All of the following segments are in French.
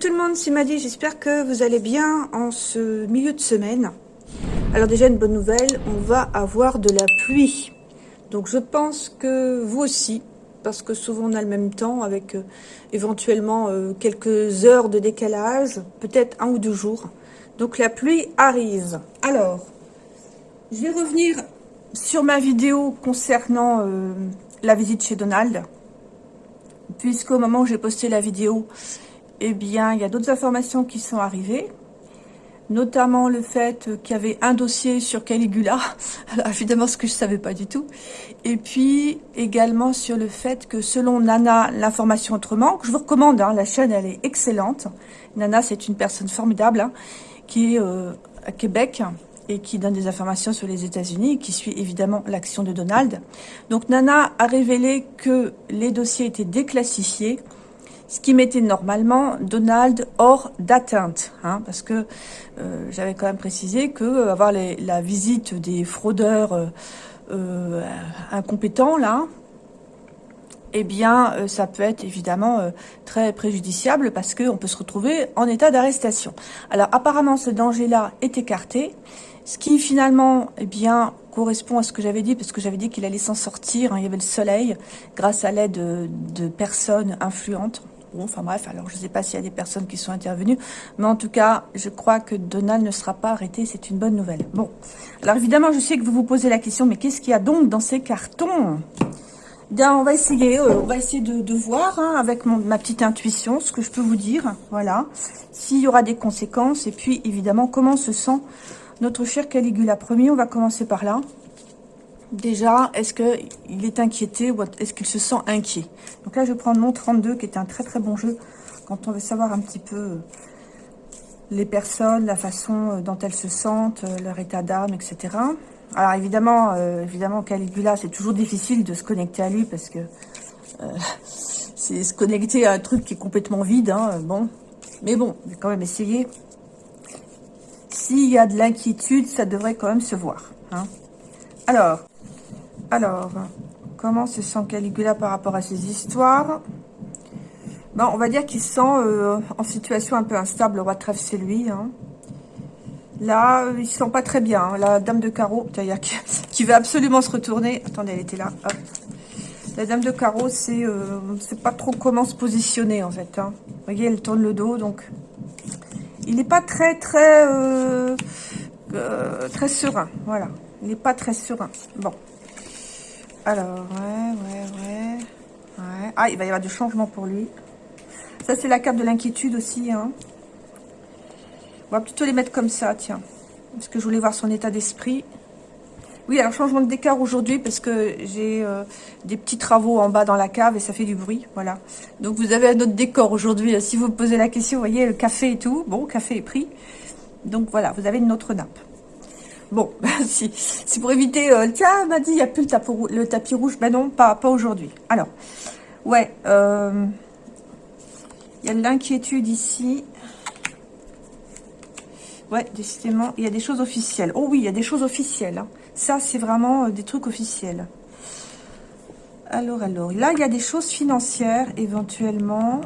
tout le monde, c'est Madi, j'espère que vous allez bien en ce milieu de semaine. Alors déjà une bonne nouvelle, on va avoir de la pluie. Donc je pense que vous aussi, parce que souvent on a le même temps avec euh, éventuellement euh, quelques heures de décalage, peut-être un ou deux jours. Donc la pluie arrive. Alors, je vais revenir sur ma vidéo concernant euh, la visite chez Donald. Puisqu'au moment où j'ai posté la vidéo, eh bien, il y a d'autres informations qui sont arrivées notamment le fait qu'il y avait un dossier sur Caligula, alors évidemment ce que je savais pas du tout, et puis également sur le fait que selon Nana, l'information autrement, que je vous recommande, hein, la chaîne elle est excellente, Nana c'est une personne formidable, hein, qui est euh, à Québec, et qui donne des informations sur les États-Unis, qui suit évidemment l'action de Donald. Donc Nana a révélé que les dossiers étaient déclassifiés, ce qui mettait normalement Donald hors d'atteinte, hein, parce que euh, j'avais quand même précisé que euh, avoir la visite des fraudeurs euh, incompétents, là, eh bien, ça peut être évidemment très préjudiciable parce qu'on peut se retrouver en état d'arrestation. Alors, apparemment, ce danger-là est écarté, ce qui finalement, eh bien, correspond à ce que j'avais dit, parce que j'avais dit qu'il allait s'en sortir, hein, il y avait le soleil, grâce à l'aide de personnes influentes, Bon, enfin bref, alors je ne sais pas s'il y a des personnes qui sont intervenues, mais en tout cas, je crois que Donald ne sera pas arrêté, c'est une bonne nouvelle. Bon, alors évidemment, je sais que vous vous posez la question, mais qu'est-ce qu'il y a donc dans ces cartons? Bien, on va essayer, euh, on va essayer de, voir hein, avec ma petite intuition ce que je peux vous dire, voilà, s'il y aura des conséquences, et puis évidemment, comment se sent notre cher Caligula. Premier, on va commencer par là. Déjà, est-ce qu'il est inquiété ou est-ce qu'il se sent inquiet? Donc là, je vais prendre mon 32, qui est un très très bon jeu, quand on veut savoir un petit peu euh, les personnes, la façon euh, dont elles se sentent, euh, leur état d'âme, etc. Alors évidemment, évidemment Caligula, c'est toujours difficile de se connecter à lui parce que c'est se connecter à un truc qui est complètement vide. Hein, bon, mais bon, je vais quand même essayer. S'il y a de l'inquiétude, ça devrait quand même se voir. Hein. Alors, alors, comment se sent Caligula par rapport à ces histoires? Bon, on va dire qu'il se sent euh, en situation un peu instable. Le roi de trèfle, c'est lui. Hein. Là, il se sent pas très bien. Hein. La dame de carreau, qui, qui veut absolument se retourner. Attendez, elle était là. La dame de carreau, c'est euh, c'est pas trop comment se positionner, en fait. Hein. Vous voyez, elle tourne le dos, donc... Il n'est pas très, très... Euh, très serein, voilà. Il n'est pas très serein. Bon. Alors, ouais, ouais, ouais, ouais. Ah, il va y avoir du changement pour lui. Ça, c'est la carte de l'inquiétude aussi. Hein. On va plutôt les mettre comme ça, tiens. Parce que je voulais voir son état d'esprit. Oui, alors changement de décor aujourd'hui parce que j'ai euh, des petits travaux en bas dans la cave et ça fait du bruit, voilà. Donc vous avez un autre décor aujourd'hui. Si vous me posez la question, vous voyez, le café et tout. Bon, café est pris. Donc voilà, vous avez une autre nappe. Bon, si, c'est pour éviter... Euh, tiens, m'a dit, il n'y a plus le tapis, rouge. Ben non, pas, aujourd'hui. Alors, ouais, euh, il y a de l'inquiétude ici. Ouais, décidément, il y a des choses officielles. Oh oui, il y a des choses officielles. Hein. Ça, c'est vraiment euh, des trucs officiels. Alors, alors, là, il y a des choses financières, éventuellement.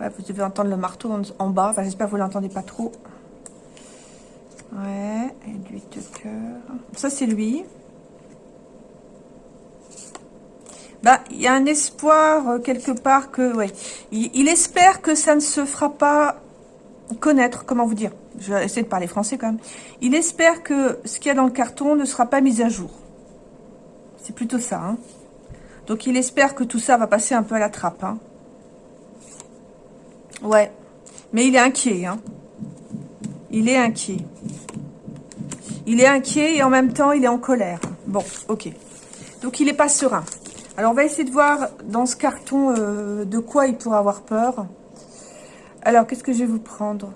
Vous devez entendre le marteau en, bas. J'espère que vous ne l'entendez pas trop. Ouais, de cœur. Ça, c'est lui. Bah, il y a un espoir euh, quelque part que, ouais, il, espère que ça ne se fera pas connaître, comment vous dire Je vais essayer de parler français quand même. Il espère que ce qu'il y a dans le carton ne sera pas mis à jour. C'est plutôt ça, hein. Donc, il espère que tout ça va passer un peu à la trappe, hein. Ouais. Mais il est inquiet, hein. Il est inquiet. Il est inquiet et en même temps, il est en colère. Bon, ok. Donc, il n'est pas serein. Alors, on va essayer de voir dans ce carton euh, de quoi il pourrait avoir peur. Alors, qu'est-ce que je vais vous prendre?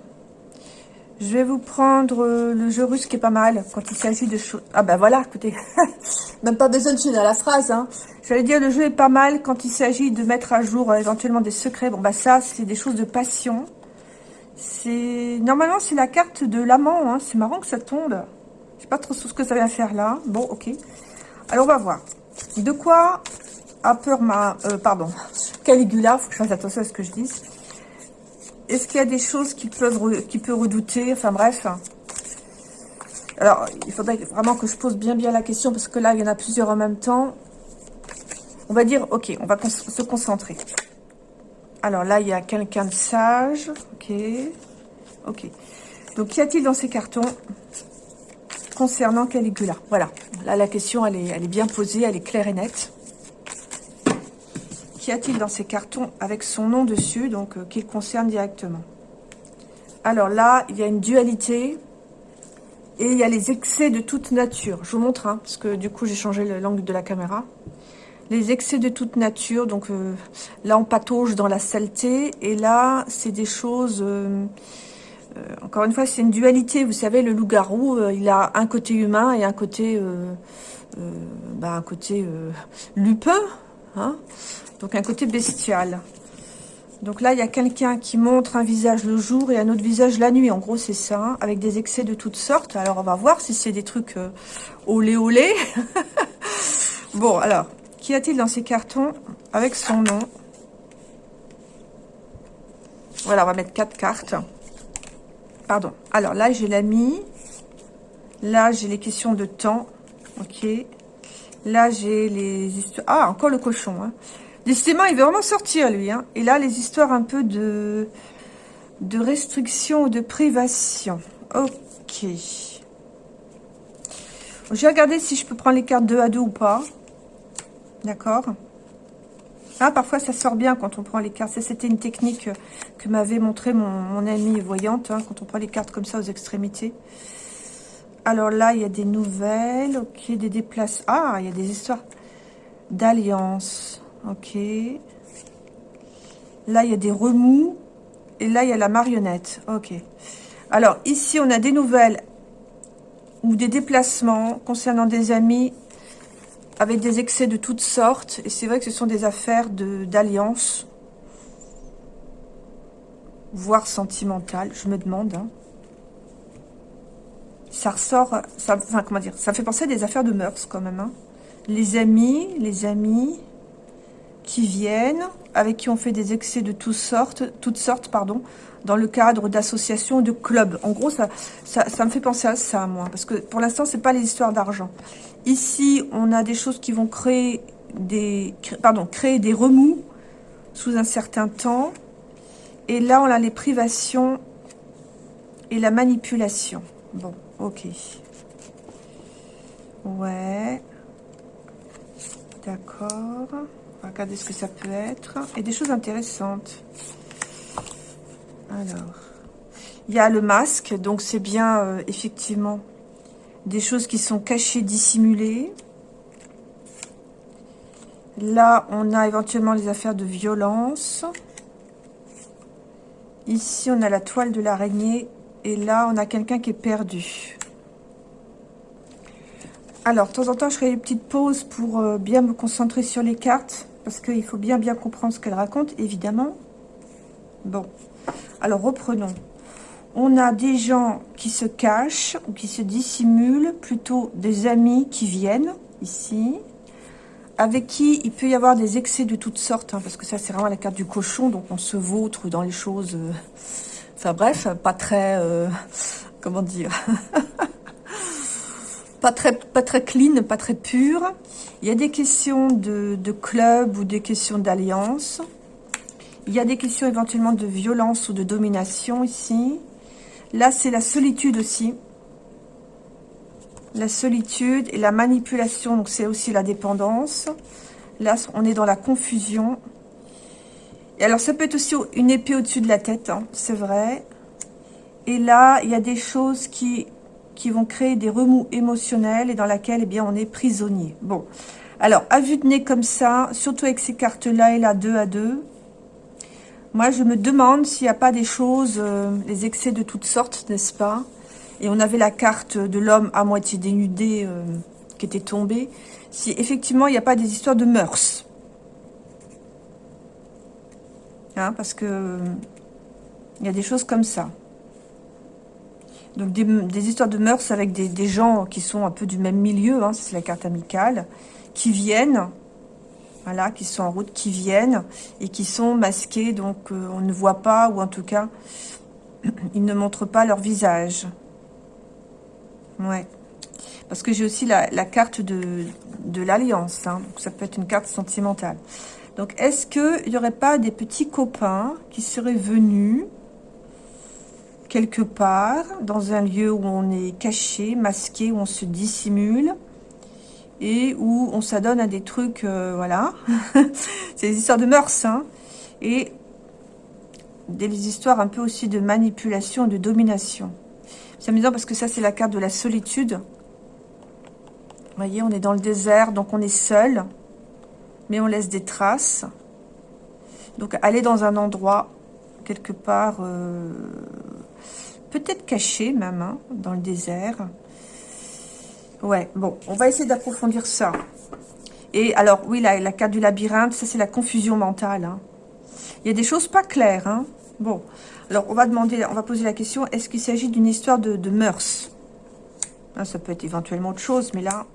Je vais vous prendre euh, le jeu russe qui est pas mal quand il s'agit de choses... Ah ben voilà, écoutez, même pas besoin de finir la phrase. Hein. J'allais dire, le jeu est pas mal quand il s'agit de mettre à jour euh, éventuellement des secrets. Bon, bah ça, c'est des choses de passion. C'est Normalement, c'est la carte de l'amant. Hein. C'est marrant que ça tombe. Je sais pas trop ce que ça vient faire là. Bon, ok. Alors, on va voir. De quoi a peur ma... Euh, pardon. Caligula, faut que je fasse attention à ce que je dis. Est-ce qu'il y a des choses qui peuvent qui peut redouter? Enfin bref. Alors, il faudrait vraiment que je pose bien bien la question, parce que là, il y en a plusieurs en même temps. On va dire, ok, on va se concentrer. Alors là, il y a quelqu'un de sage. Ok. Ok. Donc, qu'y a-t-il dans ces cartons concernant Caligula? Voilà. Là, la question, elle est, bien posée, elle est claire et nette. Qu'y a-t-il dans ces cartons avec son nom dessus, donc euh, qui le concerne directement? Alors là, il y a une dualité et il y a les excès de toute nature. Je vous montre, hein, parce que du coup, j'ai changé l'angle de la caméra les excès de toute nature. Donc euh, là, on patauge dans la saleté. Et là, c'est des choses... Euh, euh, encore une fois, c'est une dualité. Vous savez, le loup-garou, il a un côté humain et un côté... Bah, un côté lupin. Hein donc un côté bestial. Donc là, il y a quelqu'un qui montre un visage le jour et un autre visage la nuit. En gros, c'est ça, hein, avec des excès de toutes sortes. Alors, on va voir si c'est des trucs olé olé. bon, alors, Qu'y a-t-il dans ces cartons avec son nom Voilà, on va mettre quatre cartes. Pardon. Alors là, j'ai l'ami. Là, j'ai les questions de temps. Ok. Là, j'ai les histoires... Ah, encore le cochon. Hein. Décidément, il veut vraiment sortir, lui. Hein. Et là, les histoires un peu de, de restriction ou de privation. Ok. Je vais regarder si je peux prendre les cartes 2 à 2 ou pas. D'accord ah, parfois ça sort bien quand on prend les cartes. C'était une technique que m'avait montré mon, amie voyante, hein, quand on prend les cartes comme ça aux extrémités. Alors là, il y a des nouvelles, ok, des déplacements. Ah, il y a des histoires d'alliance, ok. Là, il y a des remous, et là, il y a la marionnette, ok. Alors, ici, on a des nouvelles ou des déplacements concernant des amis avec des excès de toutes sortes. Et c'est vrai que ce sont des affaires d'alliance, voire sentimentales, je me demande. Hein. Ça ressort, enfin comment dire, ça fait penser à des affaires de mœurs quand même. Hein. Les amis, les amis qui viennent, avec qui on fait des excès de toutes sortes, toutes sortes pardon, dans le cadre d'associations, de clubs. En gros, ça, ça, me fait penser à ça, moi, parce que pour l'instant, c'est pas les histoires d'argent. Ici, on a des choses qui vont créer des, pardon, créer des remous sous un certain temps. Et là, on a les privations et la manipulation. Bon, ok. Ouais. D'accord. Regarder ce que ça peut être. Et des choses intéressantes. Alors. Il y a le masque. Donc, c'est bien, euh, effectivement, des choses qui sont cachées, dissimulées. Là, on a éventuellement les affaires de violence. Ici, on a la toile de l'araignée. Et là, on a quelqu'un qui est perdu. Alors, de temps en temps, je ferai une petite pause pour euh, bien me concentrer sur les cartes. Parce qu'il faut bien, bien comprendre ce qu'elles racontent, évidemment. Bon. Alors, reprenons on a des gens qui se cachent ou qui se dissimulent, plutôt des amis qui viennent ici, avec qui il peut y avoir des excès de toutes sortes, hein, parce que ça c'est vraiment la carte du cochon, donc on se vautre dans les choses, euh, enfin bref, pas très, euh, comment dire, pas très, pas très clean, pas très pur. Il y a des questions de, de club ou des questions d'alliance. Il y a des questions éventuellement de violence ou de domination ici. Là, c'est la solitude aussi. La solitude et la manipulation, donc c'est aussi la dépendance. Là, on est dans la confusion. Et alors, ça peut être aussi une épée au-dessus de la tête, hein, c'est vrai. Et là, il y a des choses qui, qui vont créer des remous émotionnels et dans laquelle, eh on est prisonnier. Bon, alors, à vue de nez comme ça, surtout avec ces cartes-là et là, deux à deux, moi, je me demande s'il n'y a pas des choses, euh, les excès de toutes sortes, n'est-ce pas? Et on avait la carte de l'homme à moitié dénudé euh, qui était tombée. Si effectivement, il n'y a pas des histoires de mœurs. Hein, parce que il y a des choses comme ça. Donc des, histoires de mœurs avec des, gens qui sont un peu du même milieu, hein, c'est la carte amicale, qui viennent voilà, qui sont en route, qui viennent et qui sont masqués, donc euh, on ne voit pas, ou en tout cas, ils ne montrent pas leur visage. Ouais. Parce que j'ai aussi la, carte de, de l'alliance, hein, donc ça peut être une carte sentimentale. Donc, est-ce qu'il n'y aurait pas des petits copains qui seraient venus quelque part, dans un lieu où on est caché, masqué, où on se dissimule, et où on s'adonne à des trucs, euh, voilà. C'est des histoires de mœurs, hein. Et des histoires un peu aussi de manipulation, de domination. C'est amusant parce que ça, c'est la carte de la solitude. Vous voyez, on est dans le désert, donc on est seul, mais on laisse des traces. Donc, aller dans un endroit, quelque part, euh, peut-être caché même, dans le désert. Ouais, bon, on va essayer d'approfondir ça. Et alors, oui, la, la carte du labyrinthe, ça c'est la confusion mentale. Hein. Il y a des choses pas claires. Hein. Bon, alors on va demander, on va poser la question, est-ce qu'il s'agit d'une histoire de, de mœurs? Hein, Ça peut être éventuellement autre chose, mais là,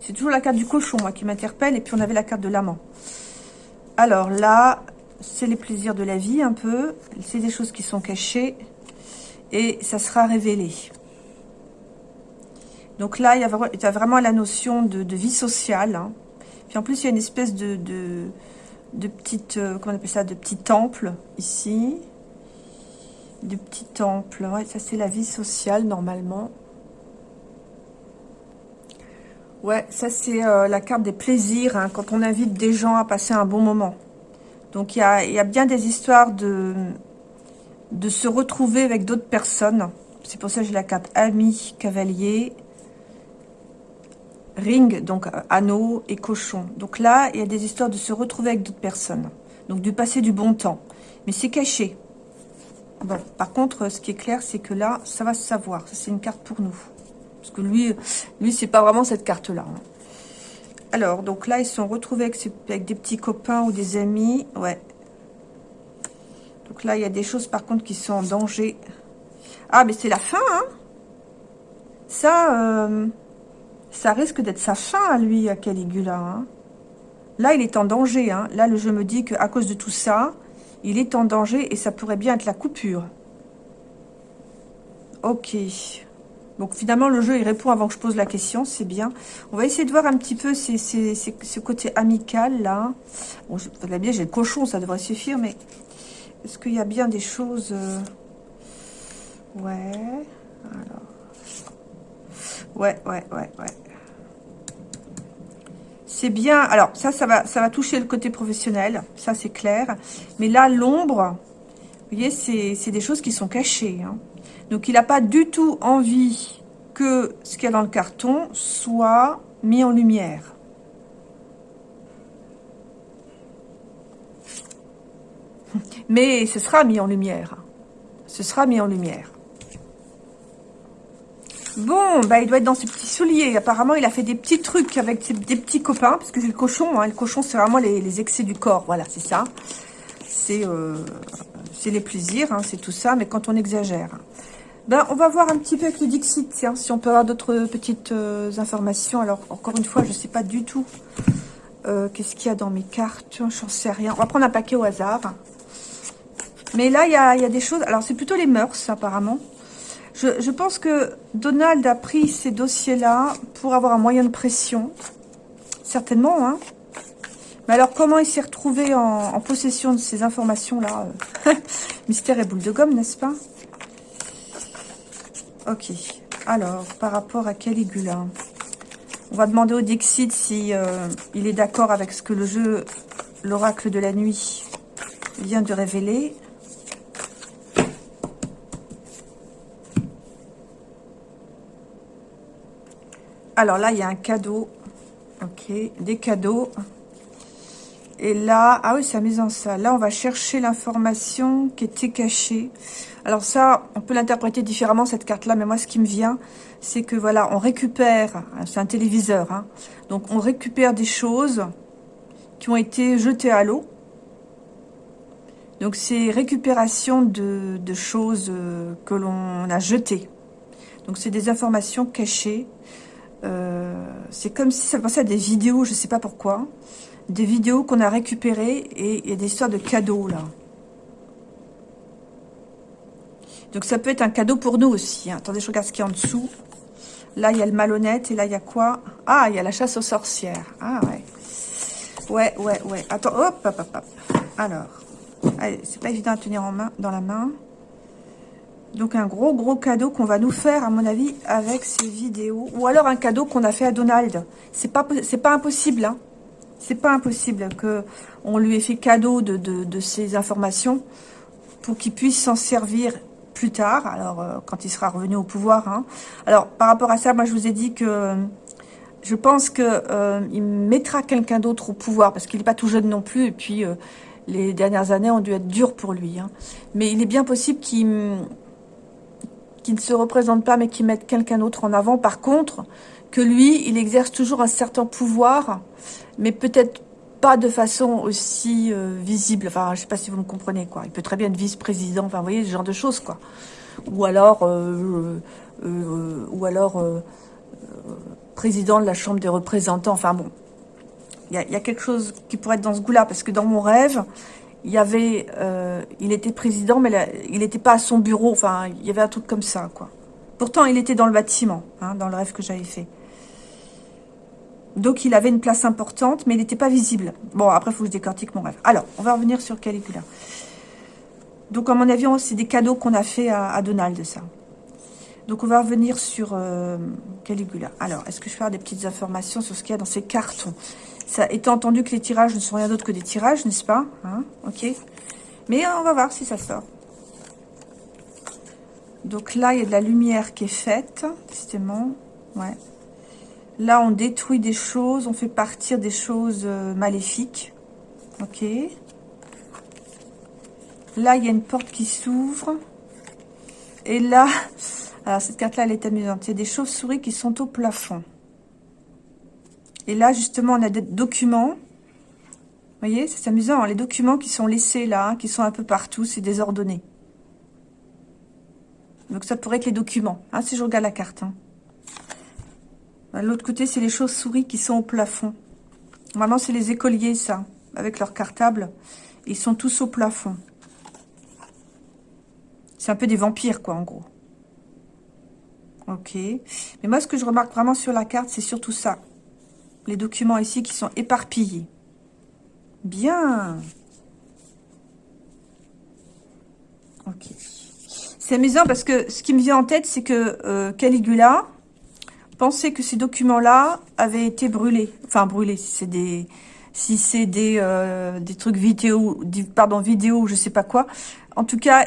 c'est toujours la carte du cochon, qui m'interpelle. Et puis on avait la carte de l'amant. Alors là, c'est les plaisirs de la vie un peu. C'est des choses qui sont cachées et ça sera révélé. Donc là, il y a, vraiment la notion de, vie sociale. Hein. Puis en plus, il y a une espèce de, de, petite, euh, comment on appelle ça, de petit temple ici. De petit temple. Ouais, ça c'est la vie sociale normalement. Ouais, ça c'est euh, la carte des plaisirs, hein, quand on invite des gens à passer un bon moment. Donc il y a, y a bien des histoires de, de se retrouver avec d'autres personnes. C'est pour ça que j'ai la carte ami, cavalier, ring, donc euh, anneau et cochon. Donc là, il y a des histoires de se retrouver avec d'autres personnes. Donc du passer du bon temps. Mais c'est caché. Bon, par contre, ce qui est clair, c'est que là, ça va se savoir. c'est une carte pour nous. Parce que lui, lui c'est pas vraiment cette carte-là. Hein. Alors, donc là, ils sont retrouvés avec, des petits copains ou des amis. Ouais, donc là, il y a des choses par contre qui sont en danger. Ah, mais c'est la fin, hein Ça, euh, ça risque d'être sa fin à lui, à Caligula. Hein là, il est en danger. Hein là, le jeu me dit qu'à cause de tout ça, il est en danger et ça pourrait bien être la coupure. Ok. Donc finalement, le jeu, il répond avant que je pose la question, c'est bien. On va essayer de voir un petit peu ce côté amical, là. Bon, bien, j'ai le cochon, ça devrait suffire, mais est-ce qu'il y a bien des choses... Euh, ouais. Alors. Ouais, ouais, ouais, ouais. C'est bien. Alors, ça, ça va, toucher le côté professionnel. Ça, c'est clair. Mais là, l'ombre, vous voyez, c'est des choses qui sont cachées. Hein. Donc, il n'a pas du tout envie que ce qu'il y a dans le carton soit mis en lumière. Mais ce sera mis en lumière. Ce sera mis en lumière. Bon, bah il doit être dans ses petits souliers. Apparemment, il a fait des petits trucs avec des petits copains, parce que c'est le cochon. Hein. Le cochon, c'est vraiment les, excès du corps. Voilà, c'est ça. C'est euh, les plaisirs, hein, c'est tout ça, mais quand on exagère. Ben, on va voir un petit peu avec le Dixit, tiens, si on peut avoir d'autres petites euh, informations. Alors, encore une fois, je ne sais pas du tout euh, qu'est-ce qu'il y a dans mes cartes. J'en sais rien. On va prendre un paquet au hasard. Mais là, il y a, des choses... Alors, c'est plutôt les mœurs, apparemment. Je, pense que Donald a pris ces dossiers-là pour avoir un moyen de pression. Certainement, hein. Mais alors, comment il s'est retrouvé en, possession de ces informations-là euh, Mystère et boule de gomme, n'est-ce pas? Ok. Alors, par rapport à Caligula, on va demander au Dixit si euh, il est d'accord avec ce que le jeu, l'oracle de la nuit, vient de révéler. Alors là, il y a un cadeau. Ok, des cadeaux. Et là, ah oui, c'est amusant ça. Là, on va chercher l'information qui était cachée. Alors ça, on peut l'interpréter différemment, cette carte-là. Mais moi, ce qui me vient, c'est que voilà, on récupère, c'est un téléviseur, hein. donc on récupère des choses qui ont été jetées à l'eau. Donc c'est récupération de, choses euh, que l'on a jetées. Donc c'est des informations cachées c'est comme si ça passait à des vidéos, je sais pas pourquoi. Des vidéos qu'on a récupérées et il y a des histoires de cadeaux, là. Donc ça peut être un cadeau pour nous aussi. Hein. Attendez, je regarde ce qu'il y a en dessous. Là, il y a le malhonnête. Et là, il y a quoi? Ah, il y a la chasse aux sorcières. Ah, ouais. Ouais, ouais, ouais. Attends, hop, hop, hop, hop. Alors, c'est pas évident à tenir en main, dans la main. Donc, un gros, gros cadeau qu'on va nous faire, à mon avis, avec ces vidéos. Ou alors un cadeau qu'on a fait à Donald. C'est pas, pas impossible, hein. C'est pas impossible que on lui ait fait cadeau de, de, ces informations pour qu'il puisse s'en servir plus tard, alors euh, quand il sera revenu au pouvoir. Hein. Alors, par rapport à ça, moi, je vous ai dit que je pense que euh, mettra quelqu'un d'autre au pouvoir, parce qu'il n'est pas tout jeune non plus, et puis euh, les dernières années ont dû être dures pour lui. Hein. Mais il est bien possible qu'il ne se représente pas, mais qu'il mette quelqu'un d'autre en avant. Par contre, que lui, il exerce toujours un certain pouvoir, mais peut-être pas de façon aussi euh, visible. Enfin, je sais pas si vous me comprenez, quoi. Il peut très bien être vice-président, enfin, vous voyez, ce genre de choses, quoi. Ou alors, euh, euh, ou alors président de la Chambre des représentants. Enfin, bon, il y a, quelque chose qui pourrait être dans ce goût-là, parce que dans mon rêve, il avait, il était président, mais il n'était pas à son bureau. Il y avait un truc comme ça, quoi. Pourtant, il était dans le bâtiment, hein, dans le rêve que j'avais fait. Donc, il avait une place importante, mais il n'était pas visible. Bon, après, il faut que je décortique mon rêve. Alors, on va revenir sur Caligula. Donc, à mon avis, c'est des cadeaux qu'on a fait à, Donald, ça. Donc, on va revenir sur euh, Caligula. Alors, est-ce que je vais faire des petites informations sur ce qu'il y a dans ces cartons? Ça, étant entendu que les tirages ne sont rien d'autre que des tirages, n'est-ce pas? Hein? Ok. Mais on va voir si ça sort. Donc là, il y a de la lumière qui est faite, justement. Ouais. Là, on détruit des choses, on fait partir des choses euh, maléfiques. Ok. Là, il y a une porte qui s'ouvre. Et là, alors cette carte-là, elle est amusante. Il y a des chauves-souris qui sont au plafond. Et là, justement, on a des documents. Vous voyez, c'est amusant. Hein, les documents qui sont laissés là, hein, qui sont un peu partout, c'est désordonné. Donc ça pourrait être les documents, hein, si je regarde la carte. L'autre côté, c'est les chauves-souris qui sont au plafond. Normalement, c'est les écoliers, ça, avec leur cartable. Ils sont tous au plafond. C'est un peu des vampires, quoi, en gros. Ok. Mais moi, ce que je remarque vraiment sur la carte, c'est surtout ça. Les documents ici qui sont éparpillés. Bien. Ok. C'est amusant parce que ce qui me vient en tête, c'est que euh, Caligula, pensez que ces documents-là avaient été brûlés. Enfin, brûlés, si c'est des, si c'est des, euh, des trucs vidéo, pardon, vidéo, je sais pas quoi. En tout cas,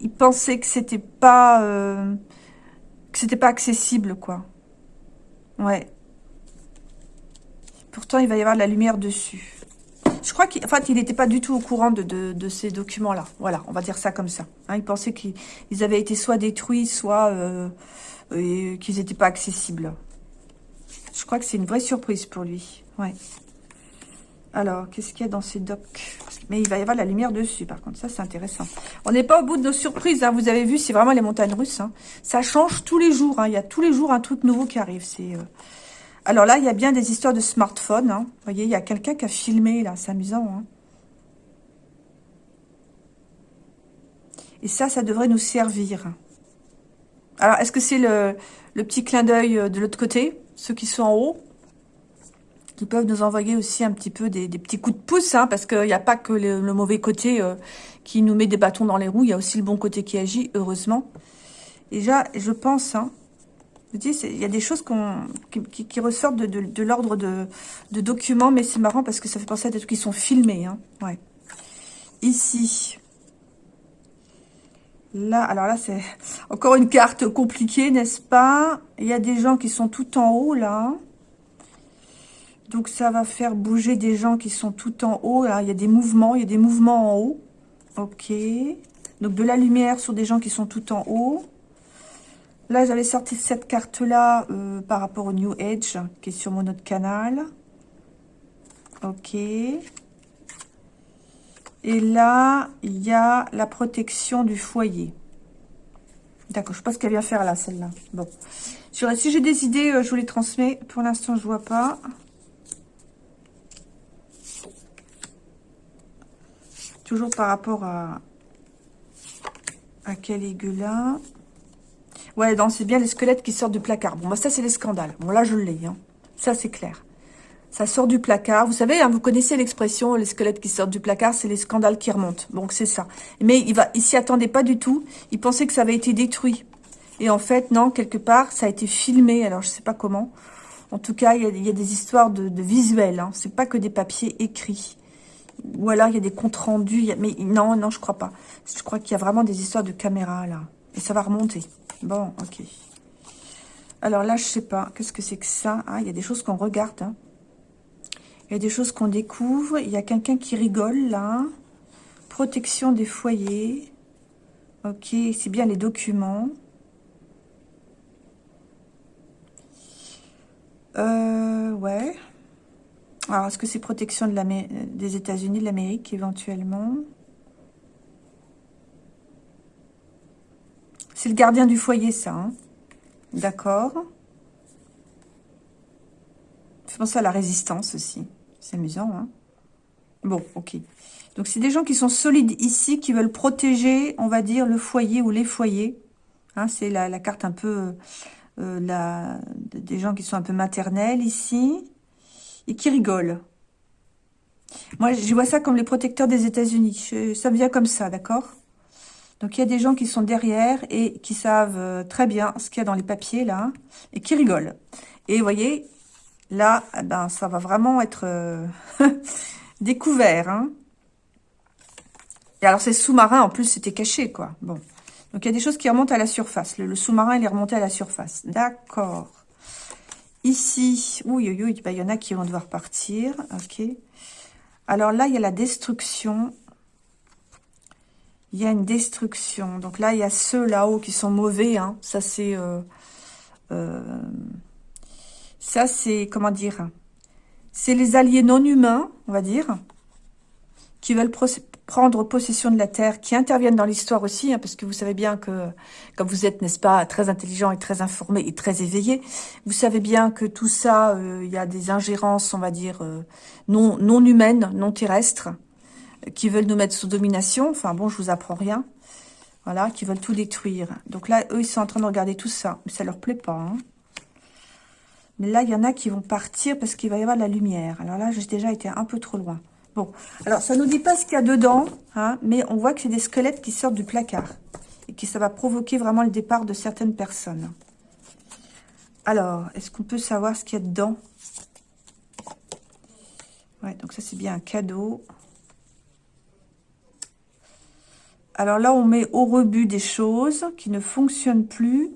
il pensait que c'était pas, euh, que c'était pas accessible, quoi. Ouais. Pourtant, il va y avoir de la lumière dessus. Je crois qu'il fait, il n'était pas du tout au courant de, de, ces documents-là. Voilà, on va dire ça comme ça. Hein, il pensait qu'ils avaient été soit détruits, soit... Euh, qu'ils n'étaient pas accessibles. Je crois que c'est une vraie surprise pour lui. Ouais. Alors, qu'est-ce qu'il y a dans ces docks Mais il va y avoir la lumière dessus, par contre. Ça, c'est intéressant. On n'est pas au bout de nos surprises. Hein. Vous avez vu, c'est vraiment les montagnes russes. Hein. Ça change tous les jours. Il y a tous les jours un truc nouveau qui arrive. C'est... Euh, alors là, il y a bien des histoires de smartphone. Vous voyez, il y a quelqu'un qui a filmé, là. C'est amusant. Et ça, ça devrait nous servir. Alors, est-ce que c'est le, petit clin d'œil euh, de l'autre côté Ceux qui sont en haut qui peuvent nous envoyer aussi un petit peu des, petits coups de pouce, hein, parce qu'il n'y a pas que le, mauvais côté euh, qui nous met des bâtons dans les roues, il y a aussi le bon côté qui agit, heureusement. Déjà, je pense, hein, il y a des choses qui, ressortent de, l'ordre de, documents, mais c'est marrant parce que ça fait penser à des trucs qui sont filmés. Hein, ouais. Ici, Là, alors là, c'est encore une carte compliquée, n'est-ce pas? Il y a des gens qui sont tout en haut, là. Donc, ça va faire bouger des gens qui sont tout en haut. Il y a des mouvements, il y a des mouvements en haut. Ok. Donc, de la lumière sur des gens qui sont tout en haut. Là, j'avais sorti cette carte-là euh, par rapport au New Age, qui est sur mon autre canal. Ok. Et là, il y a la protection du foyer. D'accord, je sais pas ce qu'elle vient faire là, celle-là. Bon, Si j'ai des idées, euh, je vous les transmets. Pour l'instant, je vois pas. Toujours par rapport à, à Caligula. Ouais, donc c'est bien les squelettes qui sortent du placard. Bon, bah ça, c'est les scandales. Bon, là, je l'ai. Hein. Ça, c'est clair. Ça sort du placard. Vous savez, hein, vous connaissez l'expression, les squelettes qui sortent du placard, c'est les scandales qui remontent. Donc, c'est ça. Mais il va, il s'y attendait pas du tout. Il pensait que ça avait été détruit. Et en fait, non, quelque part, ça a été filmé. Alors, je sais pas comment. En tout cas, il y a, des histoires de, visuels. Hein. C'est pas que des papiers écrits. Ou alors, il y a des comptes rendus. Mais non, non, je crois pas. Je crois qu'il y a vraiment des histoires de caméra, là. Et ça va remonter. Bon, ok. Alors là, je sais pas. Qu'est-ce que c'est que ça? Ah, il y a des choses qu'on regarde. Hein. Il y a des choses qu'on découvre. Il y a quelqu'un qui rigole, là. Protection des foyers. Ok, c'est bien les documents. Euh, ouais. Alors, est-ce que c'est protection des États-Unis, de l'Amérique, éventuellement? C'est le gardien du foyer, ça. Hein. D'accord. C'est penser à la résistance aussi. C'est amusant, hein Bon, ok. Donc, c'est des gens qui sont solides ici, qui veulent protéger, on va dire, le foyer ou les foyers. Hein, c'est la, la, carte un peu... Euh, la, des gens qui sont un peu maternels ici. Et qui rigolent. Moi, je vois ça comme les protecteurs des États-Unis. Ça me vient comme ça, d'accord? Donc, il y a des gens qui sont derrière et qui savent euh, très bien ce qu'il y a dans les papiers, là, et qui rigolent. Et vous voyez, là, eh ben, ça va vraiment être euh, découvert. Hein. Et alors, c'est sous-marin, en plus, c'était caché, quoi. Bon. Donc, il y a des choses qui remontent à la surface. Le, sous-marin, il est remonté à la surface. D'accord. Ici, oui, oui, bah, il y en a qui vont devoir partir. OK. Alors là, il y a la destruction il y a une destruction. Donc là, il y a ceux là-haut qui sont mauvais. Hein. Ça, c'est... Euh, euh, ça, c'est... Comment dire C'est les alliés non humains, on va dire, qui veulent prendre possession de la Terre, qui interviennent dans l'histoire aussi, hein, parce que vous savez bien que, comme vous êtes, n'est-ce pas, très intelligent et très informé et très éveillé, vous savez bien que tout ça, euh, il y a des ingérences, on va dire, non, non humaines, non terrestres, qui veulent nous mettre sous domination. Enfin bon, je vous apprends rien. Voilà, qui veulent tout détruire. Donc là, eux, ils sont en train de regarder tout ça. Mais ça leur plaît pas. Hein. Mais là, il y en a qui vont partir parce qu'il va y avoir de la lumière. Alors là, j'ai déjà été un peu trop loin. Bon, alors ça nous dit pas ce qu'il y a dedans, hein, mais on voit que c'est des squelettes qui sortent du placard. Et que ça va provoquer vraiment le départ de certaines personnes. Alors, est-ce qu'on peut savoir ce qu'il y a dedans? Ouais, donc ça c'est bien un cadeau. Alors là, on met au rebut des choses qui ne fonctionnent plus.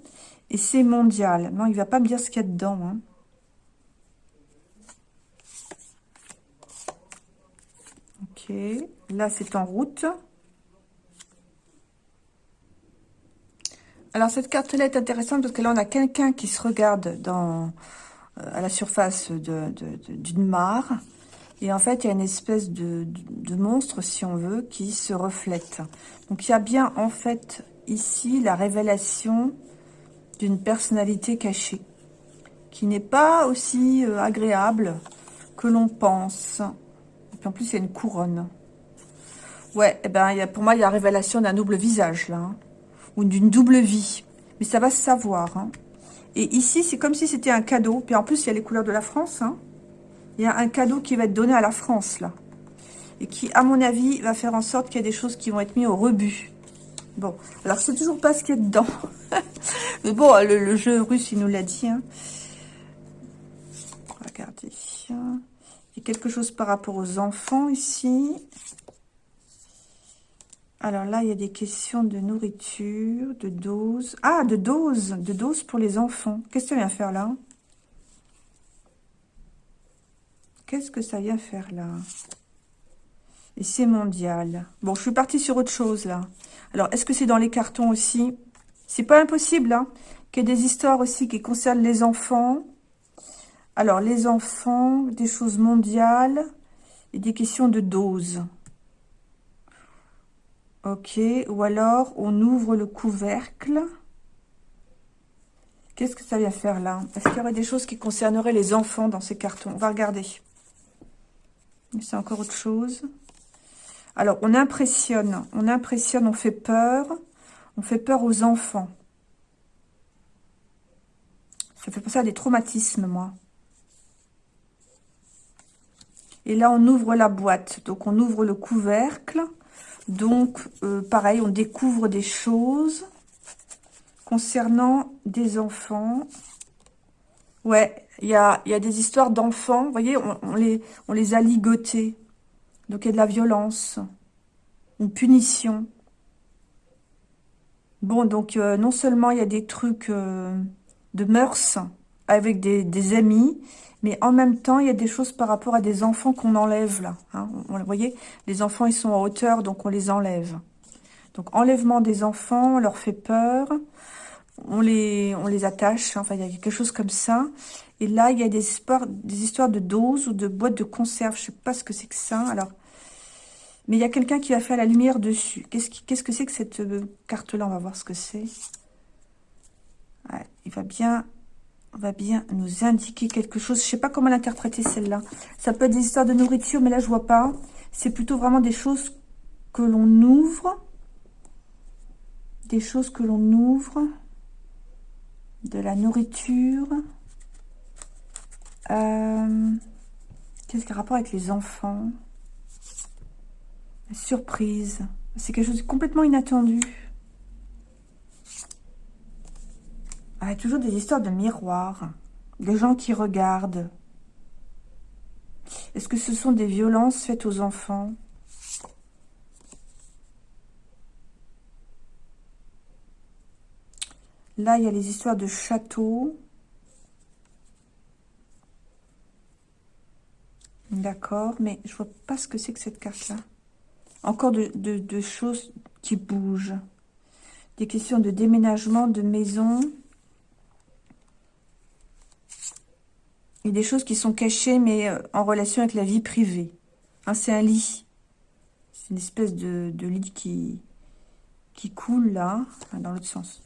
Et c'est mondial. Non, il ne va pas me dire ce qu'il y a dedans. Hein. Ok. Là, c'est en route. Alors, cette carte-là est intéressante parce que là, on a quelqu'un qui se regarde dans, euh, à la surface d'une mare. Et en fait, il y a une espèce de, monstre, si on veut, qui se reflète. Donc, il y a bien, en fait, ici, la révélation d'une personnalité cachée, qui n'est pas aussi euh, agréable que l'on pense. Et puis, en plus, il y a une couronne. Ouais, eh ben, pour moi, il y a la révélation d'un double visage, là. Hein, ou d'une double vie. Mais ça va se savoir. Hein. Et ici, c'est comme si c'était un cadeau. Puis en plus, il y a les couleurs de la France, hein il y a un cadeau qui va être donné à la France, là. Et qui, à mon avis, va faire en sorte qu'il y a des choses qui vont être mises au rebut. Bon, alors je sais toujours pas ce qu'il y a dedans. Mais bon, le, jeu russe, il nous l'a dit. Hein. Regardez. Il y a quelque chose par rapport aux enfants ici. Alors là, il y a des questions de nourriture, de dose. Ah, de dose De dose pour les enfants. Qu'est-ce que tu viens faire là? Qu'est-ce que ça vient faire là? Et c'est mondial. Bon, je suis partie sur autre chose là. Alors, est-ce que c'est dans les cartons aussi? C'est pas impossible, hein Qu'il y ait des histoires aussi qui concernent les enfants. Alors, les enfants, des choses mondiales et des questions de dose. Ok, ou alors on ouvre le couvercle. Qu'est-ce que ça vient faire là? Est-ce qu'il y aurait des choses qui concerneraient les enfants dans ces cartons? On va regarder. C'est encore autre chose. Alors, on impressionne, on impressionne, on fait peur. On fait peur aux enfants. Ça fait penser à des traumatismes, moi. Et là, on ouvre la boîte. Donc, on ouvre le couvercle. Donc, euh, pareil, on découvre des choses concernant des enfants. Ouais, il y a, des histoires d'enfants. Vous voyez, on, les, on les a ligotés. Donc, il y a de la violence. Une punition. Bon, donc, euh, non seulement il y a des trucs euh, de mœurs avec des, amis, mais en même temps, il y a des choses par rapport à des enfants qu'on enlève, là. Hein. Vous voyez, les enfants, ils sont en hauteur, donc on les enlève. Donc, enlèvement des enfants, on leur fait peur, on les, attache, enfin, il y a quelque chose comme ça. Et là, il y a des histoires, de doses ou de boîtes de conserve, je sais pas ce que c'est que ça. Alors, mais il y a quelqu'un qui va faire la lumière dessus. Qu'est-ce que c'est que cette euh, carte-là? On va voir ce que c'est. il va bien, nous indiquer quelque chose. Je ne sais pas comment l'interpréter celle-là. Ça peut être des histoires de nourriture, mais là, je vois pas. C'est plutôt vraiment des choses que l'on ouvre. Des choses que l'on ouvre. De la nourriture. Euh, qu'est-ce qui a rapport avec les enfants? Surprise. C'est quelque chose de complètement inattendu. Ah, toujours des histoires de miroirs. Des gens qui regardent. Est-ce que ce sont des violences faites aux enfants? Là, il y a les histoires de châteaux. D'accord, mais je vois pas ce que c'est que cette carte-là. Encore de, choses qui bougent. Des questions de déménagement, de maison. Et des choses qui sont cachées, mais euh, en relation avec la vie privée. Hein, c'est un lit. C'est une espèce de, lit qui, qui coule, là. dans l'autre sens.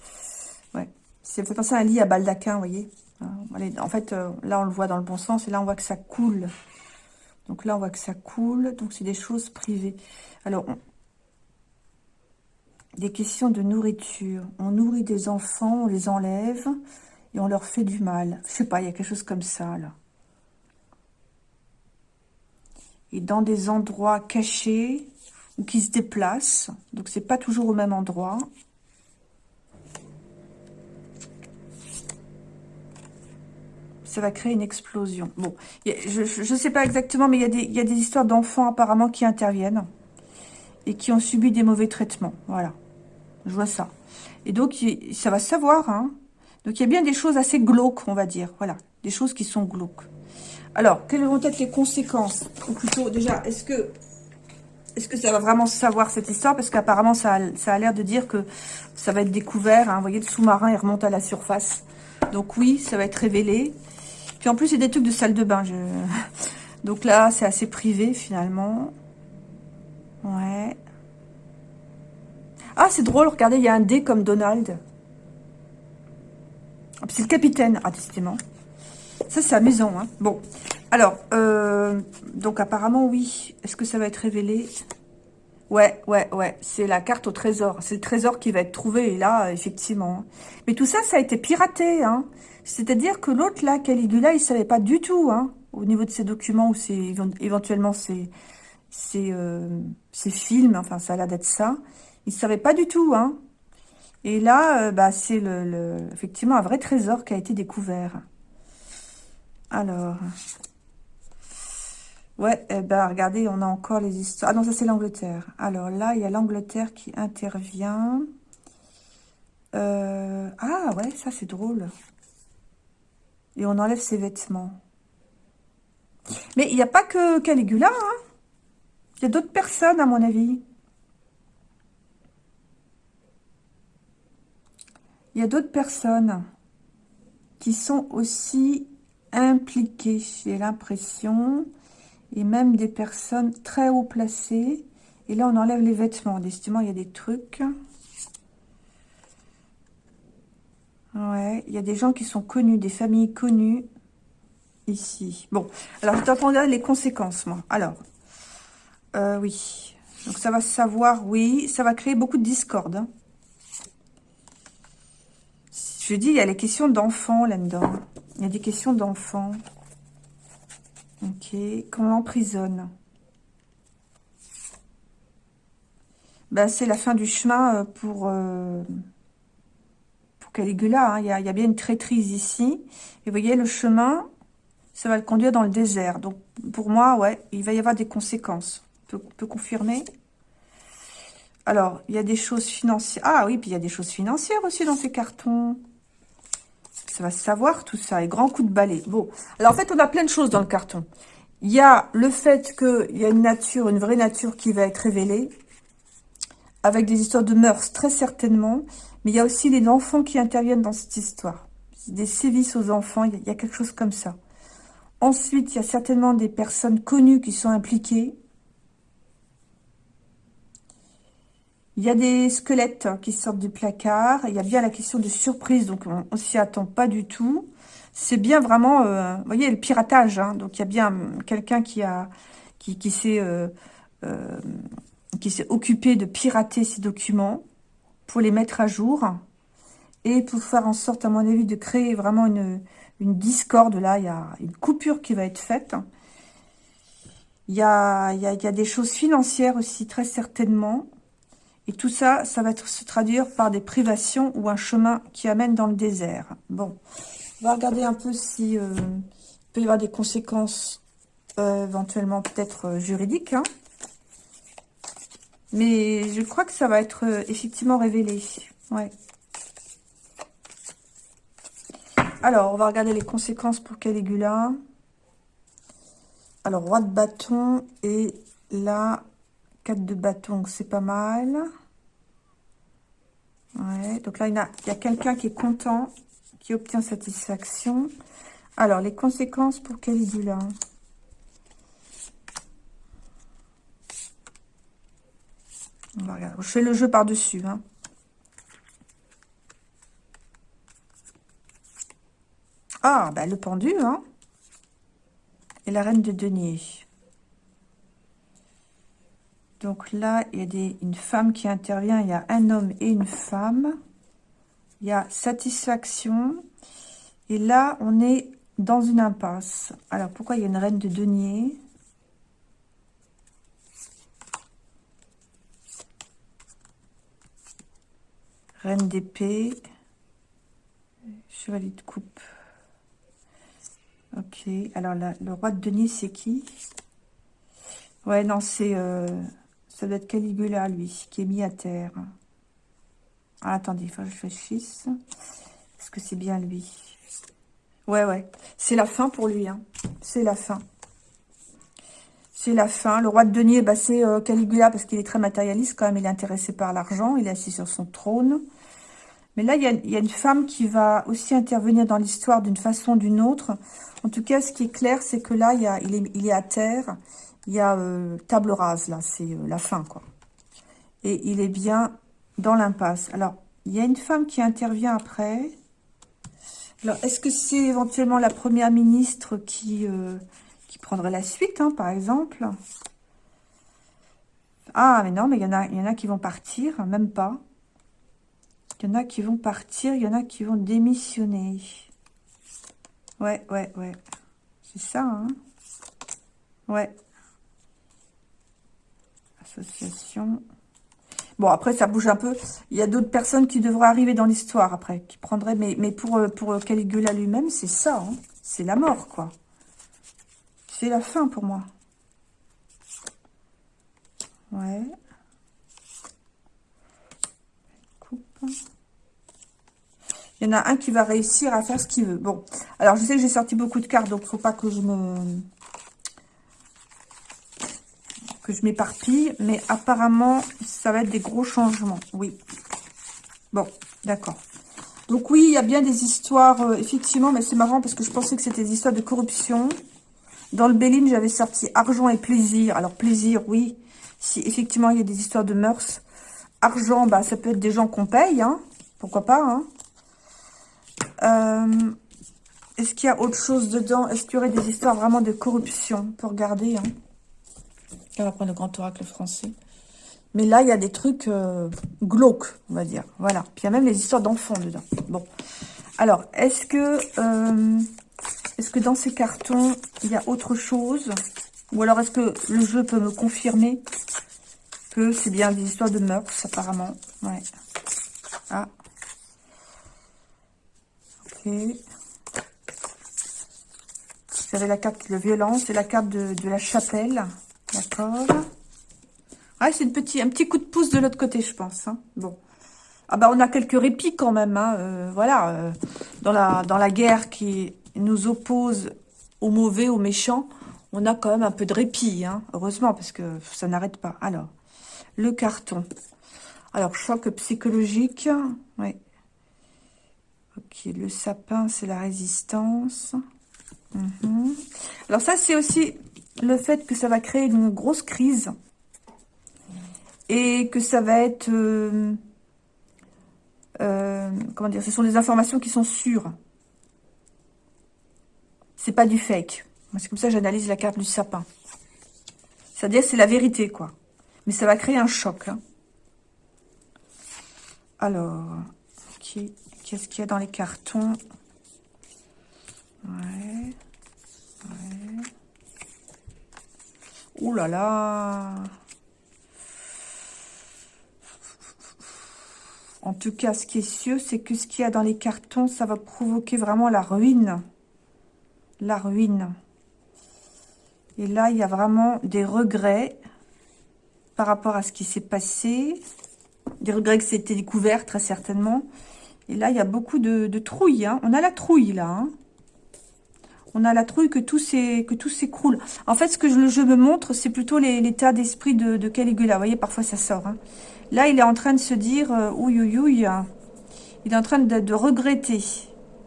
Ouais. Ça fait penser à un lit à baldaquin, vous voyez. Hein, en fait, euh, là, on le voit dans le bon sens. Et là, on voit que ça coule. Donc là, on voit que ça coule. Donc, c'est des choses privées. Alors, des questions de nourriture. On nourrit des enfants, on les enlève et on leur fait du mal. Je sais pas, il y a quelque chose comme ça, là. Et dans des endroits cachés ou qui se déplacent. Donc, c'est pas toujours au même endroit. Ça va créer une explosion. Bon, je ne sais pas exactement, mais il y a des, histoires d'enfants apparemment qui interviennent et qui ont subi des mauvais traitements. Voilà, je vois ça. Et donc, ça va savoir. Hein. Donc, il y a bien des choses assez glauques, on va dire. Voilà, des choses qui sont glauques. Alors, quelles vont être les conséquences? Ou plutôt, déjà, est-ce que est-ce que ça va vraiment savoir cette histoire? Parce qu'apparemment, ça a, ça a l'air de dire que ça va être découvert. Hein. Vous voyez, le sous-marin, il remonte à la surface. Donc oui, ça va être révélé. Puis en plus, c'est des trucs de salle de bain. Je... Donc là, c'est assez privé finalement. Ouais. Ah, c'est drôle, regardez, il y a un D comme Donald. Ah, c'est le capitaine. Ah, décidément. Ça, c'est amusant. Hein. Bon. Alors, euh, donc apparemment, oui. Est-ce que ça va être révélé? Ouais, ouais, ouais. C'est la carte au trésor. C'est le trésor qui va être trouvé. Et là, effectivement. Mais tout ça, ça a été piraté. Hein. C'est-à-dire que l'autre, là, Caligula, il savait pas du tout, hein, au niveau de ses documents ou éventuellement ses, euh, ses, films, enfin, ça a l'air d'être ça. Il savait pas du tout, hein. Et là, euh, bah, c'est effectivement un vrai trésor qui a été découvert. Alors, ouais, eh ben, regardez, on a encore les histoires. Ah non, ça c'est l'Angleterre. Alors là, il y a l'Angleterre qui intervient. Euh, ah ouais, ça c'est drôle et on enlève ses vêtements. Mais il n'y a pas que Caligula, hein Il y a d'autres personnes, à mon avis. Il y a d'autres personnes qui sont aussi impliquées, j'ai l'impression, et même des personnes très haut placées. Et là, on enlève les vêtements. Décidément, il y a des trucs. Ouais, il y a des gens qui sont connus, des familles connues ici. Bon, alors je t'entendais les conséquences, moi. Alors, euh, oui. Donc ça va savoir, oui, ça va créer beaucoup de discorde. Hein. Je dis, il y a les questions d'enfants là-dedans. Il y a des questions d'enfants. Ok, qu'on l'emprisonne. Ben, c'est la fin du chemin euh, pour, euh, pour Caligula. Hein. Il, y a, bien une traîtrise ici. Et vous voyez, le chemin, ça va le conduire dans le désert. Donc, pour moi, ouais, il va y avoir des conséquences. On peut, confirmer Alors, il y a des choses financières. Ah oui, puis il y a des choses financières aussi dans ces cartons. Ça va savoir tout ça. Et grand coup de balai. Bon, alors en fait, on a plein de choses dans le carton. Il y a le fait qu'il y a une nature, une vraie nature qui va être révélée. Avec des histoires de mœurs, très certainement. Mais il y a aussi les enfants qui interviennent dans cette histoire. Des sévices aux enfants, il y a quelque chose comme ça. Ensuite, il y a certainement des personnes connues qui sont impliquées. Il y a des squelettes qui sortent du placard. Il y a bien la question de surprise, donc on ne s'y attend pas du tout. C'est bien vraiment, euh, vous voyez, le piratage. Hein. donc il y a bien quelqu'un qui a qui, qui s'est euh, euh, qui s'est occupé de pirater ces documents pour les mettre à jour et pour faire en sorte, à mon avis, de créer vraiment une, une discorde. Là, il y a une coupure qui va être faite. Il y a, il y a, des choses financières aussi, très certainement. Et tout ça, ça va se traduire par des privations ou un chemin qui amène dans le désert. Bon, on va regarder un peu si euh, peut y avoir des conséquences euh, éventuellement peut-être euh, juridiques. Hein. Mais je crois que ça va être effectivement révélé. Ouais. Alors, on va regarder les conséquences pour Caligula. Alors, roi de bâton et là, 4 de bâton, c'est pas mal. Ouais, donc là, il y a, quelqu'un qui est content, qui obtient satisfaction. Alors, les conséquences pour Caligula. On va regarder. Je fais le jeu par-dessus. Hein. Ah, bah, le pendu, hein Et la reine de denier. Donc là, il y a des, une femme qui intervient. Il y a un homme et une femme. Il y a satisfaction. Et là, on est dans une impasse. Alors, pourquoi il y a une reine de denier? Reine d'épée. Chevalier de coupe. Ok, alors le roi de Denis, c'est qui? Ouais, non, c'est... Euh, ça doit être Caligula, lui, qui est mis à terre. Ah, attendez, il faut que je réfléchisse. Est-ce que c'est bien lui? Ouais, ouais. C'est la fin pour lui, hein. C'est la fin. C'est la fin. Le roi de Denier, bah, c'est euh, Caligula parce qu'il est très matérialiste quand même. Il est intéressé par l'argent. Il est assis sur son trône. Mais là, il y, a, une femme qui va aussi intervenir dans l'histoire d'une façon ou d'une autre. En tout cas, ce qui est clair, c'est que là, il, est, à terre. Il y a euh, table rase, là. C'est euh, la fin, quoi. Et il est bien dans l'impasse. Alors, il y a une femme qui intervient après. Alors, est-ce que c'est éventuellement la première ministre qui, euh, qui prendrait la suite, hein, par exemple? Ah, mais non, mais il y, il y en a qui vont partir, même pas. Il y en a qui vont partir, il y en a qui vont démissionner. Ouais, ouais, ouais. C'est ça, hein Ouais. Association. Bon, après, ça bouge un peu. Il y a d'autres personnes qui devraient arriver dans l'histoire, après, qui prendraient... Mais, mais pour, euh, pour Caligula lui-même, c'est ça, hein C'est la mort, quoi. C'est la fin, pour moi. Ouais. Il y en a un qui va réussir à faire ce qu'il veut. Bon, alors je sais que j'ai sorti beaucoup de cartes, donc faut pas que je me que je m'éparpille, mais apparemment, ça va être des gros changements, oui. Bon, d'accord. Donc oui, il y a bien des histoires, euh, effectivement, mais c'est marrant parce que je pensais que c'était des histoires de corruption. Dans le Béline, j'avais sorti argent et plaisir. Alors plaisir, oui, si effectivement il y a des histoires de mœurs, Argent, bah, ça peut être des gens qu'on paye, hein. pourquoi pas. Hein. Euh, est-ce qu'il y a autre chose dedans? Est-ce qu'il y aurait des histoires vraiment de corruption? Pour regarder. Hein. On va prendre le grand oracle français. Mais là, il y a des trucs euh, glauques, on va dire. Voilà. Puis il y a même les histoires d'enfants dedans. Bon. Alors, est-ce que, euh, est-ce que dans ces cartons, il y a autre chose? Ou alors, est-ce que le jeu peut me confirmer que c'est bien des histoires de mœurs, apparemment? Ouais. Ah. Ok. Vous avez la carte de violence et la carte de, la chapelle. D'accord. Ah, c'est un petit coup de pouce de l'autre côté, je pense. Hein. Bon. Ah bah on a quelques répits quand même. Hein. Euh, voilà. Euh, dans, la, dans la guerre qui nous oppose aux mauvais, aux méchants, on a quand même un peu de répit. Hein. Heureusement, parce que ça n'arrête pas. Alors, le carton. Alors, choc psychologique. Oui. Ok, le sapin, c'est la résistance. Mhm. Alors ça, c'est aussi le fait que ça va créer une grosse crise. Et que ça va être... Euh, euh, comment dire, ce sont des informations qui sont sûres. C'est pas du fake. C'est comme ça que j'analyse la carte du sapin. C'est-à-dire c'est la vérité, quoi. Mais ça va créer un choc. Hein. Alors, qu'est-ce qu'il y a dans les cartons? Ouais. Ouais. Ouh là là En tout cas, ce qui est sûr, c'est que ce qu'il y a dans les cartons, ça va provoquer vraiment la ruine. La ruine. Et là, il y a vraiment des regrets par rapport à ce qui s'est passé. Des regrets que c'était découvert, très certainement. Et là, il y a beaucoup de, trouille. Hein. On a la trouille, là. Hein. On a la trouille que tout s'écroule. En fait, ce que le jeu me montre, c'est plutôt l'état d'esprit de, Caligula. Vous voyez, parfois, ça sort. Hein. Là, il est en train de se dire, euh, ouïe, ouïe, ouïe, il est en train de, regretter,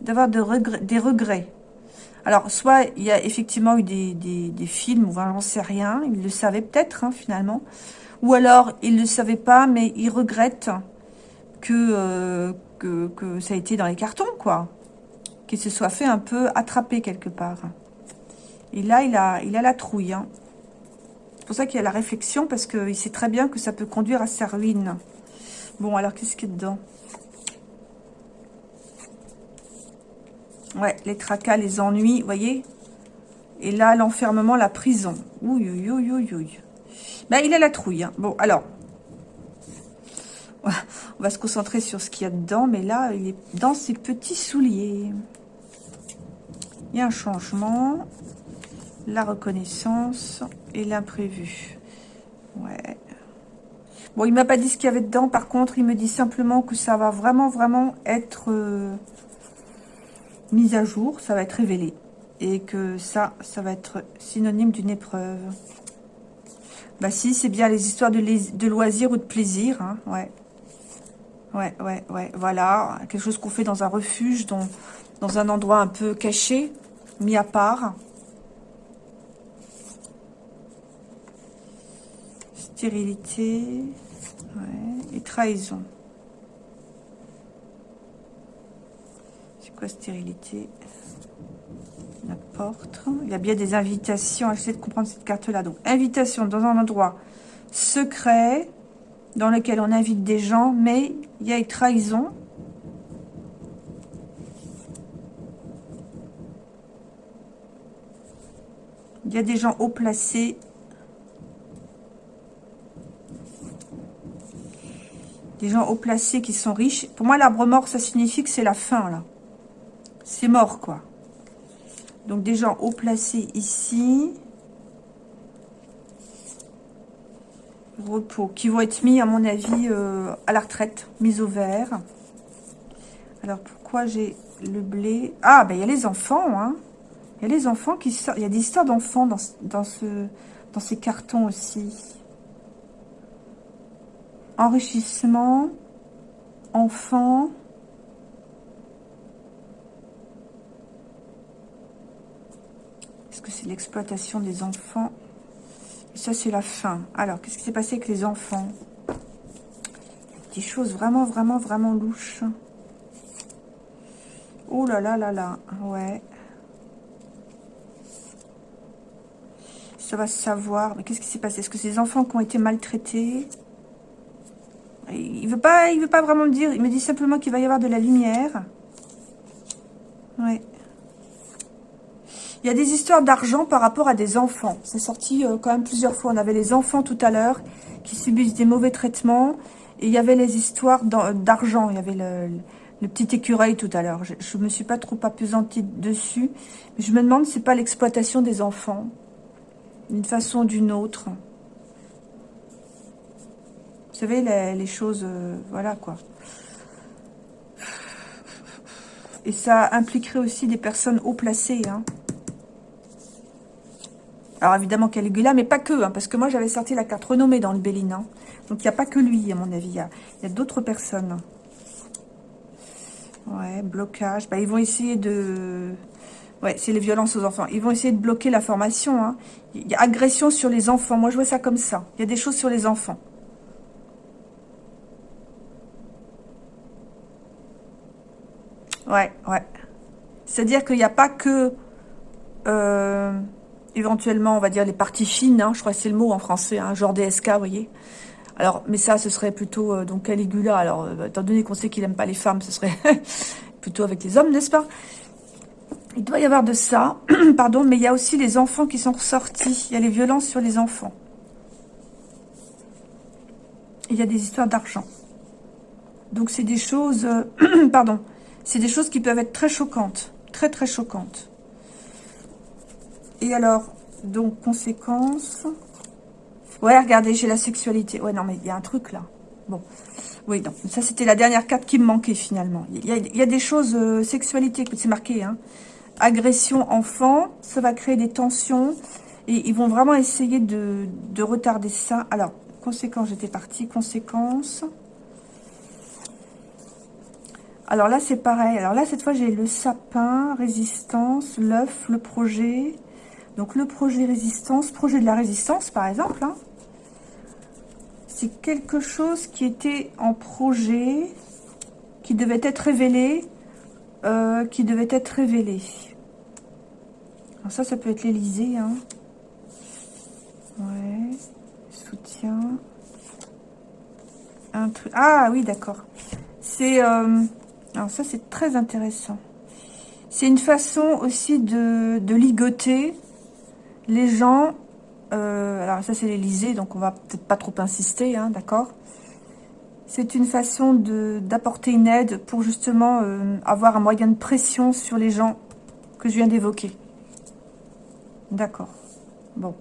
d'avoir de des regrets. Alors, soit il y a effectivement eu des, des, films, ou j'en sais rien, il le savait peut-être, hein, finalement. Ou alors, il ne le savait pas, mais il regrette euh, que, que, ça a été dans les cartons, quoi. Qu'il se soit fait un peu attraper quelque part. Et là, il a, la trouille, hein. C'est pour ça qu'il a la réflexion, parce qu'il sait très bien que ça peut conduire à sa ruine. Bon, alors, qu'est-ce qu'il y a dedans? Ouais, les tracas, les ennuis, vous voyez? Et là, l'enfermement, la prison. Ouh, ouh, ouh, ouh. Ben, il a la trouille. Hein. Bon, alors. On va se concentrer sur ce qu'il y a dedans. Mais là, il est dans ses petits souliers. Il y a un changement la reconnaissance et l'imprévu. Ouais. Bon, il m'a pas dit ce qu'il y avait dedans. Par contre, il me dit simplement que ça va vraiment, vraiment être euh, mis à jour. Ça va être révélé. Et que ça, ça va être synonyme d'une épreuve. Bah si, c'est bien les histoires de, loisirs ou de plaisir. Hein, ouais. Ouais, ouais, ouais. Voilà. Quelque chose qu'on fait dans un refuge, dans, dans un endroit un peu caché, mis à part. Stérilité. Et trahison. C'est quoi stérilité? La porte. Il y a bien des invitations. J'essaie de comprendre cette carte-là. Donc, invitation dans un endroit secret dans lequel on invite des gens, mais il y a une trahison. Il y a des gens haut placés Des gens haut placés qui sont riches. Pour moi, l'arbre mort, ça signifie que c'est la fin, là. C'est mort, quoi. Donc, des gens haut placés ici. Repos. Qui vont être mis, à mon avis, euh, à la retraite. Mis au vert. Alors, pourquoi j'ai le blé? Ah, ben, il y a les enfants, hein. Il y a les enfants qui sortent. Il y a des histoires d'enfants dans, dans, ce, dans ces cartons aussi enrichissement, enfant, est-ce que c'est l'exploitation des enfants? Ça, c'est la fin. Alors, qu'est-ce qui s'est passé avec les enfants? Des choses vraiment, vraiment, vraiment louches. Oh là là là là, ouais. Ça va savoir. Mais qu'est-ce qui s'est passé? Est-ce que c'est des enfants qui ont été maltraités? Il veut pas, il veut pas vraiment me dire. Il me dit simplement qu'il va y avoir de la lumière. Ouais. Il y a des histoires d'argent par rapport à des enfants. C'est sorti euh, quand même plusieurs fois. On avait les enfants tout à l'heure qui subissent des mauvais traitements. Et il y avait les histoires d'argent. Il y avait le, petit écureuil tout à l'heure. Je ne me suis pas trop apesantie dessus. Mais je me demande si c'est pas l'exploitation des enfants. D'une façon ou d'une autre. Vous savez, les, choses... Euh, voilà, quoi. Et ça impliquerait aussi des personnes haut placées, hein. Alors évidemment Caligula, mais pas que, hein, parce que moi j'avais sorti la carte renommée dans le Béline. Hein. Donc il n'y a pas que lui, à mon avis, il y a, d'autres personnes. Ouais, blocage. Bah, ils vont essayer de... Ouais, c'est les violences aux enfants. Ils vont essayer de bloquer la formation. Hein. Il y a agression sur les enfants. Moi, je vois ça comme ça. Il y a des choses sur les enfants. Ouais, ouais. C'est-à-dire qu'il n'y a pas que... Euh, éventuellement, on va dire les parties fines, hein, je crois que c'est le mot en français, hein, genre DSK, vous voyez. Alors, mais ça, ce serait plutôt euh, donc Caligula. Alors, euh, étant donné qu'on sait qu'il n'aime pas les femmes, ce serait plutôt avec les hommes, n'est-ce pas? Il doit y avoir de ça, pardon, mais il y a aussi les enfants qui sont ressortis. Il y a les violences sur les enfants. Il y a des histoires d'argent. Donc, c'est des choses, euh, pardon, c'est des choses qui peuvent être très choquantes, très très choquantes. Et alors, donc, conséquence. Ouais, regardez, j'ai la sexualité. Ouais, non, mais il y a un truc là. Bon. Oui, donc, ça, c'était la dernière carte qui me manquait finalement. Il y a, des choses, euh, sexualité, c'est marqué, hein. Agression enfant, ça va créer des tensions. Et ils vont vraiment essayer de, de retarder ça. Alors, conséquence, j'étais partie. Conséquence. Alors là, c'est pareil. Alors là, cette fois, j'ai le sapin, résistance, l'œuf, le projet. Donc le projet résistance, projet de la résistance par exemple, hein. c'est quelque chose qui était en projet, qui devait être révélé, euh, qui devait être révélé. Alors ça, ça peut être l'Elysée. Hein. Soutien. Un truc. Ah oui, d'accord. C'est... Euh, alors ça, c'est très intéressant. C'est une façon aussi de, de ligoter les gens, euh, alors ça c'est l'Elysée, donc on va peut-être pas trop insister, hein, d'accord C'est une façon d'apporter une aide pour justement euh, avoir un moyen de pression sur les gens que je viens d'évoquer. D'accord. Bon.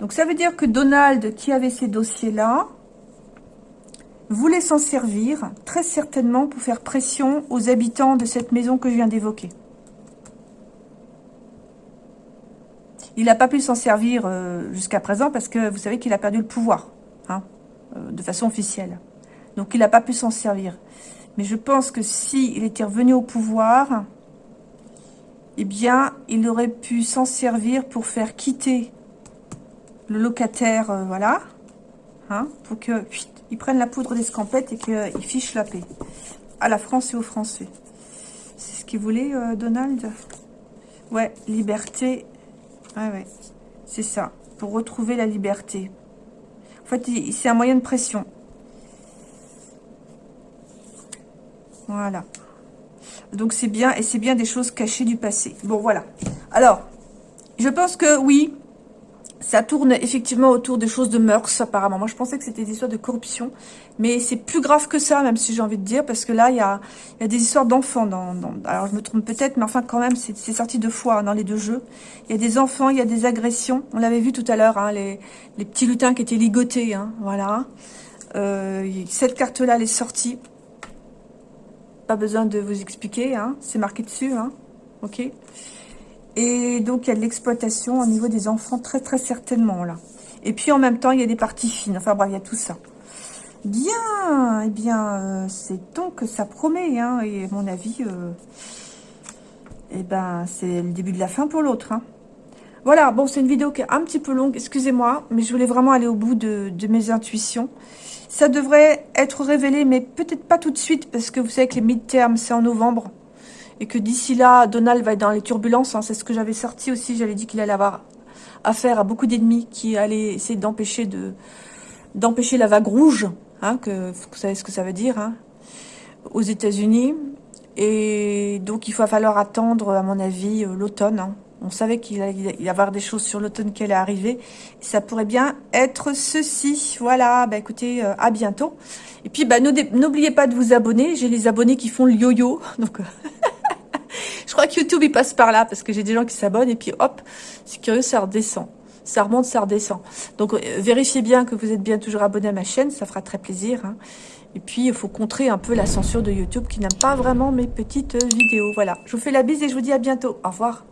Donc ça veut dire que Donald, qui avait ces dossiers-là, voulait s'en servir très certainement pour faire pression aux habitants de cette maison que je viens d'évoquer. Il n'a pas pu s'en servir euh, jusqu'à présent parce que vous savez qu'il a perdu le pouvoir, hein, euh, de façon officielle. Donc il n'a pas pu s'en servir. Mais je pense que s'il était revenu au pouvoir, eh bien, il aurait pu s'en servir pour faire quitter le locataire, euh, voilà, hein, pour qu'il prenne la poudre d'escampette et qu'il fiche la paix à la France et aux Français. C'est ce qu'il voulait, Donald? Ouais, liberté Ouais, ouais. C'est ça. Pour retrouver la liberté. En fait, c'est un moyen de pression. Voilà. Donc, c'est bien. Et c'est bien des choses cachées du passé. Bon, voilà. Alors, je pense que oui, ça tourne effectivement autour des choses de mœurs, apparemment. Moi, je pensais que c'était des histoires de corruption. Mais c'est plus grave que ça, même si j'ai envie de dire, parce que là, il y a, des histoires d'enfants. Alors, je me trompe peut-être, mais enfin, quand même, c'est sorti deux fois dans les deux jeux. Il y a des enfants, il y a des agressions. On l'avait vu tout à l'heure, hein, les, petits lutins qui étaient ligotés. Hein, voilà. Euh, cette carte-là, elle est sortie. Pas besoin de vous expliquer. Hein, c'est marqué dessus. Hein, ok et donc, il y a de l'exploitation au niveau des enfants, très très certainement, là. Et puis, en même temps, il y a des parties fines. Enfin, bref, il y a tout ça. Bien, eh bien, euh, c'est donc que ça promet, hein, et à mon avis, euh, eh ben, c'est le début de la fin pour l'autre, hein. Voilà, bon, c'est une vidéo qui est un petit peu longue, excusez-moi, mais je voulais vraiment aller au bout de, mes intuitions. Ça devrait être révélé, mais peut-être pas tout de suite, parce que vous savez que les mid-termes, c'est en novembre. et que d'ici là, Donald va être dans les turbulences. Hein. C'est ce que j'avais sorti aussi. J'avais dit qu'il allait avoir affaire à beaucoup d'ennemis qui allaient essayer d'empêcher de d'empêcher la vague rouge, hein, que vous savez ce que ça veut dire, hein, aux États-Unis. Et donc il va falloir attendre, à mon avis, l'automne. On savait qu'il allait y avoir des choses sur l'automne qui allaient arriver. Ça pourrait bien être ceci. Voilà, bah écoutez, euh, à bientôt. Et puis, bah, n'oubliez pas de vous abonner. J'ai les abonnés qui font le yo-yo. Donc, je crois que YouTube, il passe par là parce que j'ai des gens qui s'abonnent. Et puis, hop, c'est curieux, ça redescend. Ça remonte, ça redescend. Donc, euh, vérifiez bien que vous êtes bien toujours abonné à ma chaîne. Ça fera très plaisir. Hein. Et puis, il faut contrer un peu la censure de YouTube qui n'aime pas vraiment mes petites vidéos. Voilà, je vous fais la bise et je vous dis à bientôt. Au revoir.